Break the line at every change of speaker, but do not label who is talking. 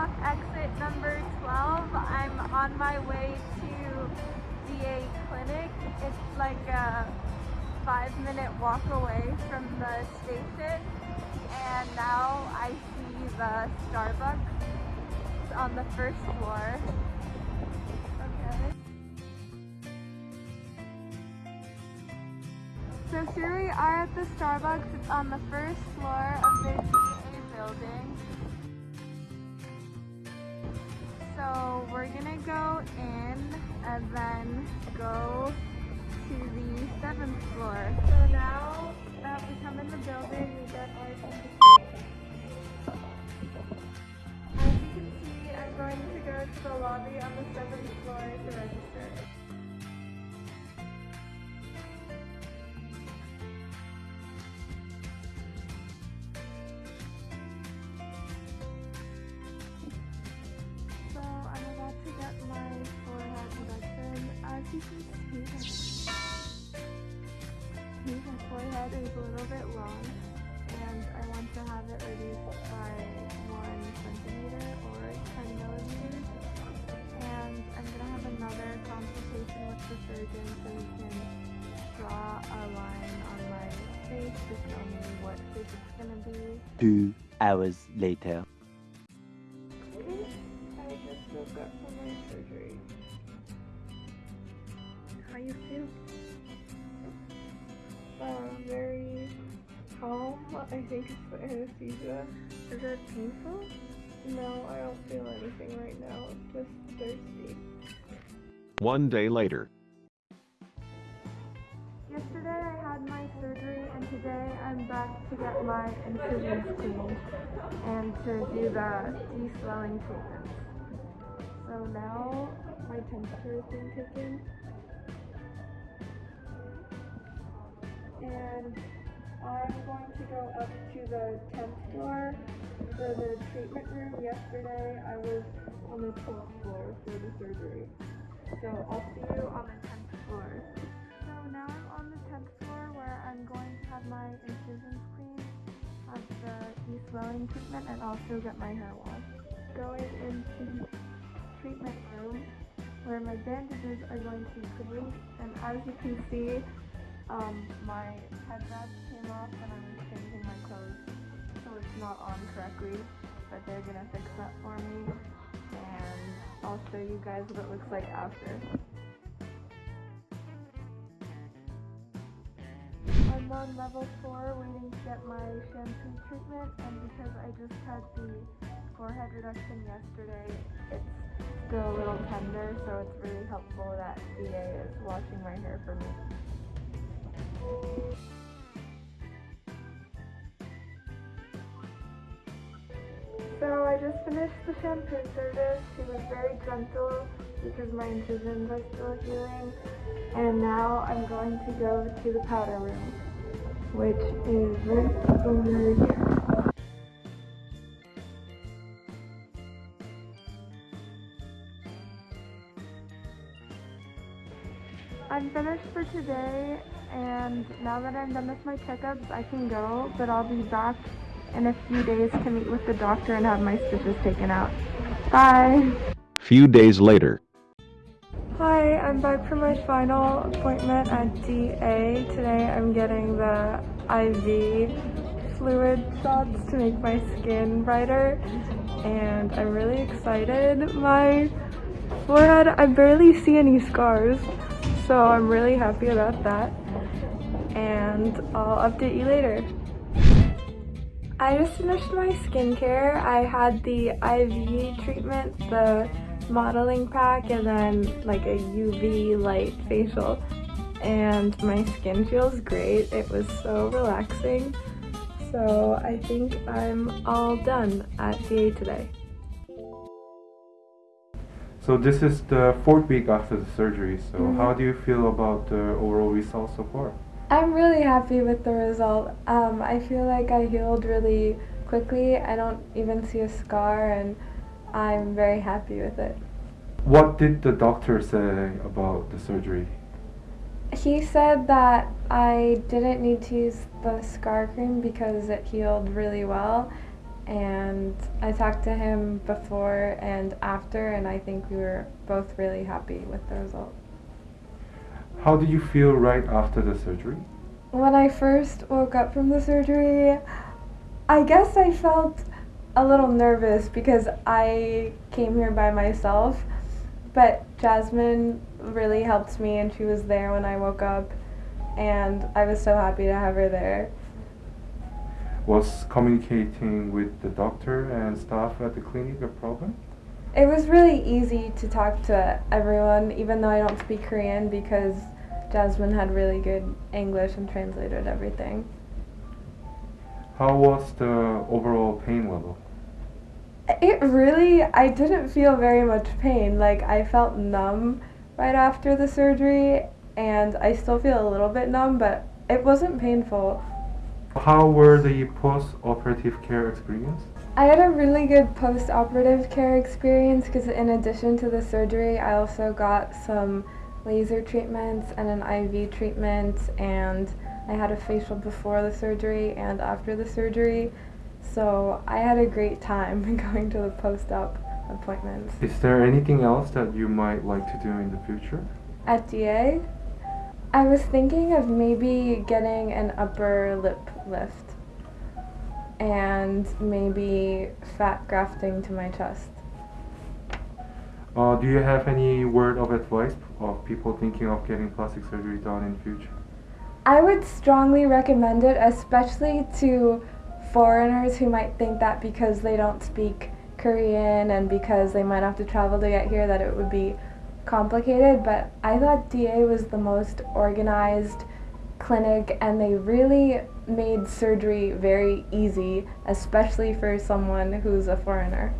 Exit number 12. I'm on my way to DA Clinic. It's like a five minute walk away from the station. And now I see the Starbucks on the first floor. Okay. So here we are at the Starbucks. It's on the first floor of the DA building. So we're gonna go in and then go to the seventh floor. So now that we come in the building, we get our. As you can see, I'm going to go to the lobby on the seventh floor to register. My forehead is a little bit long and I want to have it reduced by one centimeter or 10 millimeters. And I'm gonna have another consultation with the surgeon so can draw a line on my face to tell me what shape it's gonna be.
Two hours later.
You feel? Uh, very calm. I think it's the anesthesia. Is it painful? No, I don't feel anything right now. Just thirsty.
One day later.
Yesterday I had my surgery and today I'm back to get my incisions cleaned and to do the de-swelling treatments. So now my temperature is being taken and I'm going to go up to the 10th floor for the treatment room. Yesterday I was on the 12th floor for the surgery. So I'll see you on the 10th floor. So now I'm on the 10th floor where I'm going to have my incisions cleaned, have the de-swelling treatment, and also get my hair washed. Going into the treatment room where my bandages are going to be cleaned, and as you can see, um, my head wrap came off and I'm changing my clothes so it's not on correctly, but they're gonna fix that for me, and I'll show you guys what it looks like after. I'm on level 4 waiting to get my shampoo treatment and because I just had the forehead reduction yesterday, it's still a little tender so it's really helpful that DA is washing my hair for me. So I just finished the shampoo service. She was very gentle because my incisions are still healing. And now I'm going to go to the powder room, which is right over here. I'm finished for today and now that I'm done with my checkups I can go but I'll be back in a few days to meet with the doctor and have my stitches taken out. Bye!
Few days later.
Hi, I'm back for my final appointment at DA. Today I'm getting the IV fluid shots to make my skin brighter and I'm really excited. My forehead, I barely see any scars so I'm really happy about that and I'll update you later. I just finished my skincare. I had the IV treatment, the modeling pack, and then like a UV light facial. And my skin feels great. It was so relaxing. So I think I'm all done at DA today.
So this is the fourth week after the surgery. So
Mhm.
how do you feel about the overall results so far?
I'm really happy with the result. Um, I feel like I healed really quickly. I don't even see a scar and I'm very happy with it.
What did the doctor say about the surgery?
He said that I didn't need to use the scar cream because it healed really well and I talked to him before and after, and I think we were both really happy with the result.
How did you feel right after the surgery?
When I first woke up from the surgery, I guess I felt a little nervous because I came here by myself, but Jasmine really helped me and she was there when I woke up, and I was so happy to have her there.
Was communicating with the doctor and staff at the clinic a problem?
It was really easy to talk to everyone, even though I don't speak Korean, because Jasmine had really good English and translated everything.
How was the overall pain level?
It really, I didn't feel very much pain. Like, I felt numb right after the surgery, and I still feel a little bit numb, but it wasn't painful.
How were the post-operative care experience?
I had a really good post operative care experience because, in addition to the surgery, I also got some laser treatments and an IV treatment, and I had a facial before the surgery and after the surgery. So I had a great time going to the post op appointments.
Is there anything else that you might like to do in the future?
At DA, I was thinking of maybe getting an upper lip lift and maybe fat grafting to my chest.
Uh, do you have any word of advice of people thinking of getting plastic surgery done in the future?
I would strongly recommend it, especially to foreigners who might think that because they don't speak Korean and because they might have to travel to get here that it would be complicated. But I thought DA was the most organized clinic and they really made surgery very easy, especially for someone who's a foreigner.